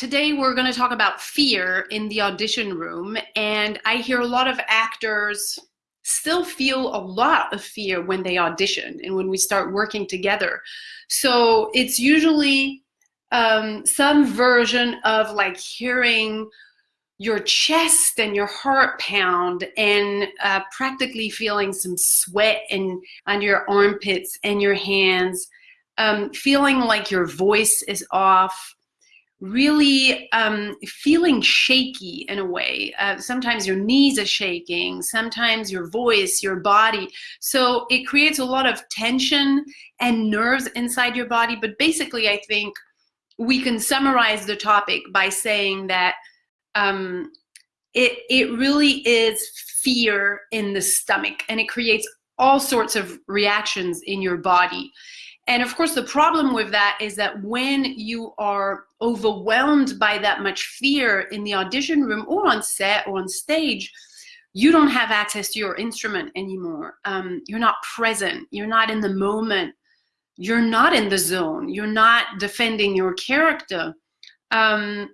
today we're going to talk about fear in the audition room. And I hear a lot of actors still feel a lot of fear when they audition and when we start working together. So it's usually um, some version of like hearing your chest and your heart pound and uh, practically feeling some sweat in on your armpits and your hands, um, feeling like your voice is off, really um, feeling shaky in a way. Uh, sometimes your knees are shaking, sometimes your voice, your body. So it creates a lot of tension and nerves inside your body. But basically, I think we can summarize the topic by saying that um, it, it really is fear in the stomach and it creates all sorts of reactions in your body. And of course, the problem with that is that when you are overwhelmed by that much fear in the audition room or on set or on stage, you don't have access to your instrument anymore. Um, you're not present. You're not in the moment. You're not in the zone. You're not defending your character. Um,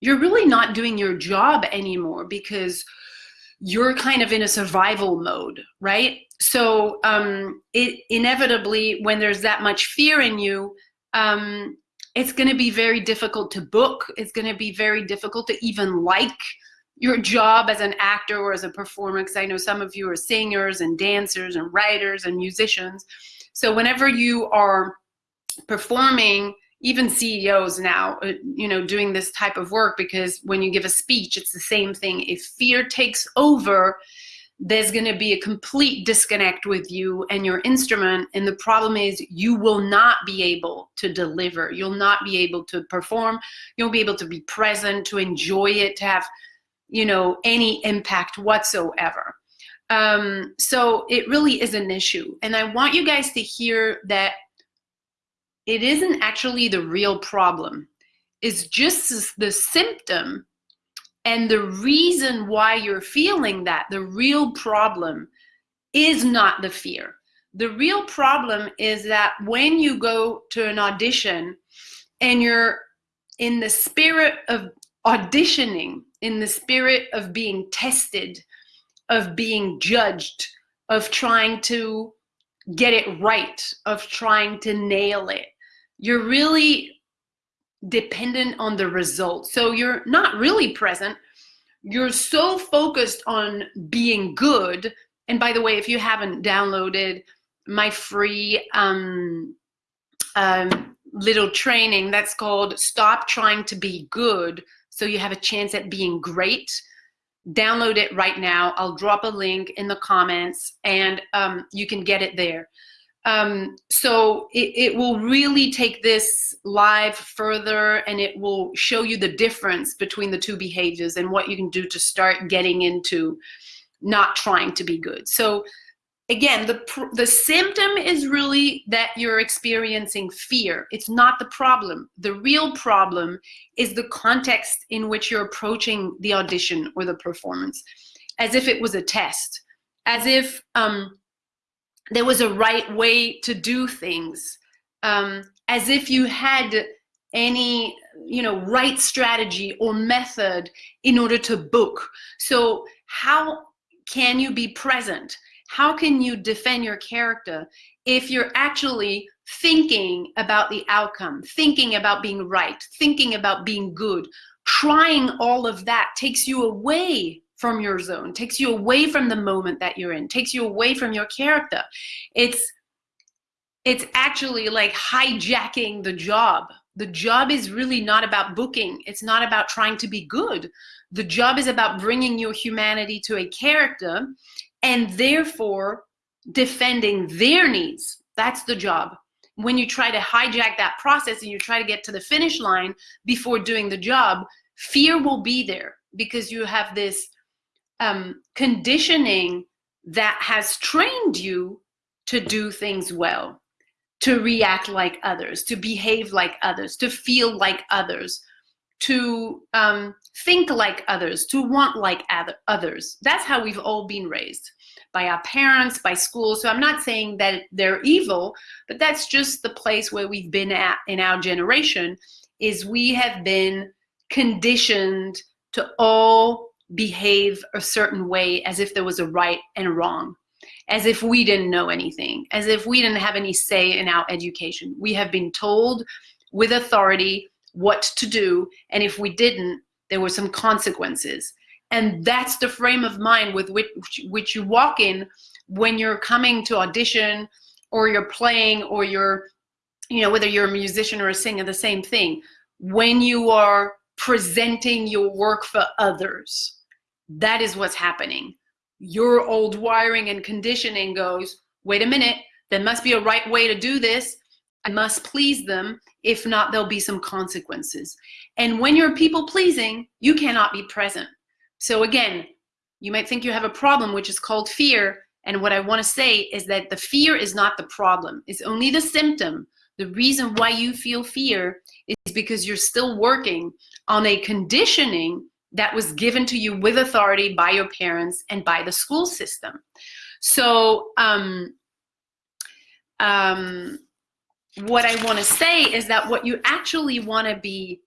you're really not doing your job anymore because you're kind of in a survival mode, right? So um, it inevitably, when there's that much fear in you, um, it's going to be very difficult to book. It's going to be very difficult to even like your job as an actor or as a performer, because I know some of you are singers and dancers and writers and musicians. So whenever you are performing, even CEOs now, uh, you know, doing this type of work because when you give a speech, it's the same thing. If fear takes over, there's going to be a complete disconnect with you and your instrument. And the problem is you will not be able to deliver. You'll not be able to perform. You'll be able to be present, to enjoy it, to have, you know, any impact whatsoever. Um, so it really is an issue. And I want you guys to hear that it isn't actually the real problem. It's just the symptom and the reason why you're feeling that, the real problem is not the fear. The real problem is that when you go to an audition and you're in the spirit of auditioning, in the spirit of being tested, of being judged, of trying to get it right, of trying to nail it, you're really dependent on the result. So you're not really present. You're so focused on being good. And by the way, if you haven't downloaded my free um, um, little training that's called Stop Trying to Be Good so you have a chance at being great, download it right now. I'll drop a link in the comments and um, you can get it there. Um, so it, it will really take this live further and it will show you the difference between the two behaviors and what you can do to start getting into not trying to be good. So again, the, the symptom is really that you're experiencing fear. It's not the problem. The real problem is the context in which you're approaching the audition or the performance, as if it was a test, as if um, there was a right way to do things, um, as if you had any you know right strategy or method in order to book. So how can you be present? How can you defend your character if you're actually thinking about the outcome, thinking about being right, thinking about being good, trying all of that takes you away from your zone, takes you away from the moment that you're in, takes you away from your character. It's it's actually like hijacking the job. The job is really not about booking. It's not about trying to be good. The job is about bringing your humanity to a character and therefore defending their needs. That's the job. When you try to hijack that process and you try to get to the finish line before doing the job, fear will be there because you have this um, conditioning that has trained you to do things well, to react like others, to behave like others, to feel like others, to um, think like others, to want like others. That's how we've all been raised by our parents, by school. So I'm not saying that they're evil, but that's just the place where we've been at in our generation is we have been conditioned to all behave a certain way as if there was a right and a wrong, as if we didn't know anything, as if we didn't have any say in our education. We have been told with authority what to do, and if we didn't, there were some consequences. And that's the frame of mind with which, which you walk in when you're coming to audition or you're playing or you're, you know, whether you're a musician or a singer, the same thing. When you are presenting your work for others. That is what's happening. Your old wiring and conditioning goes, wait a minute, there must be a right way to do this. I must please them. If not, there'll be some consequences. And when you're people pleasing, you cannot be present. So again, you might think you have a problem, which is called fear. And what I want to say is that the fear is not the problem. It's only the symptom. The reason why you feel fear is because you're still working on a conditioning that was given to you with authority by your parents and by the school system. So um, um, what I want to say is that what you actually want to be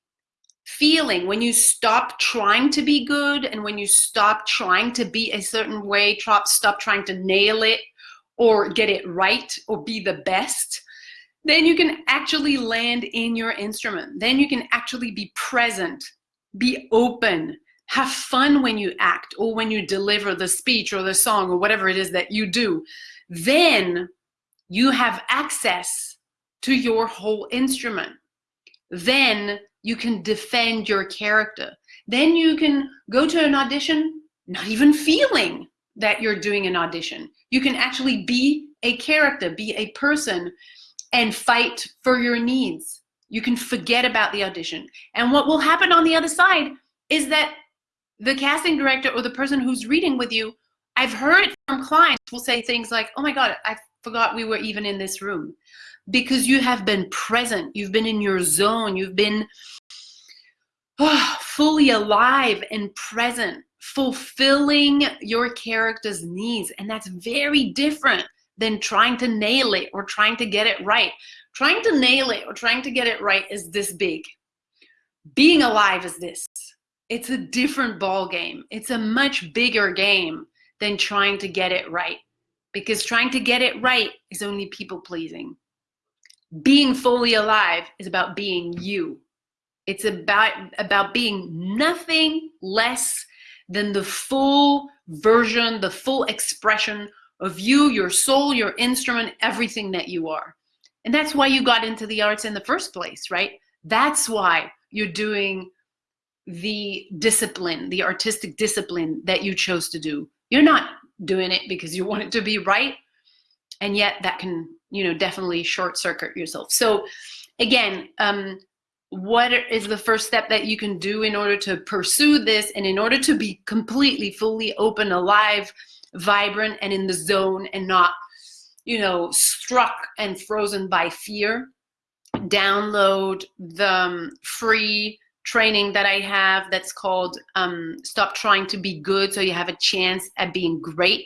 feeling when you stop trying to be good and when you stop trying to be a certain way, stop trying to nail it or get it right or be the best, then you can actually land in your instrument. Then you can actually be present, be open, have fun when you act or when you deliver the speech or the song or whatever it is that you do. Then you have access to your whole instrument. Then you can defend your character. Then you can go to an audition not even feeling that you're doing an audition. You can actually be a character, be a person and fight for your needs. You can forget about the audition. And what will happen on the other side is that the casting director or the person who's reading with you, I've heard from clients will say things like, oh my God, I forgot we were even in this room. Because you have been present, you've been in your zone, you've been oh, fully alive and present, fulfilling your character's needs. And that's very different than trying to nail it or trying to get it right. Trying to nail it or trying to get it right is this big. Being alive is this. It's a different ball game. It's a much bigger game than trying to get it right because trying to get it right is only people pleasing. Being fully alive is about being you. It's about, about being nothing less than the full version, the full expression of you, your soul, your instrument, everything that you are. And that's why you got into the arts in the first place, right? That's why you're doing the discipline, the artistic discipline that you chose to do. You're not doing it because you want it to be right. And yet that can, you know, definitely short circuit yourself. So again, um, what is the first step that you can do in order to pursue this and in order to be completely, fully open, alive, vibrant and in the zone and not, you know, struck and frozen by fear. Download the um, free training that I have that's called um, Stop Trying to Be Good so you have a chance at being great.